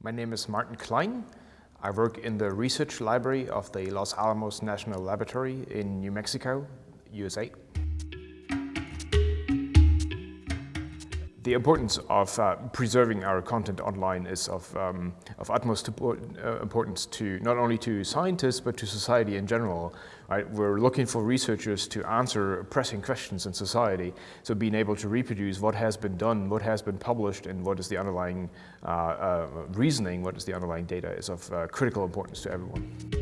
My name is Martin Klein. I work in the research library of the Los Alamos National Laboratory in New Mexico, USA. The importance of uh, preserving our content online is of, um, of utmost uh, importance to not only to scientists but to society in general. Right? We're looking for researchers to answer pressing questions in society. So being able to reproduce what has been done, what has been published, and what is the underlying uh, uh reasoning, what is the underlying data is of uh, critical importance to everyone.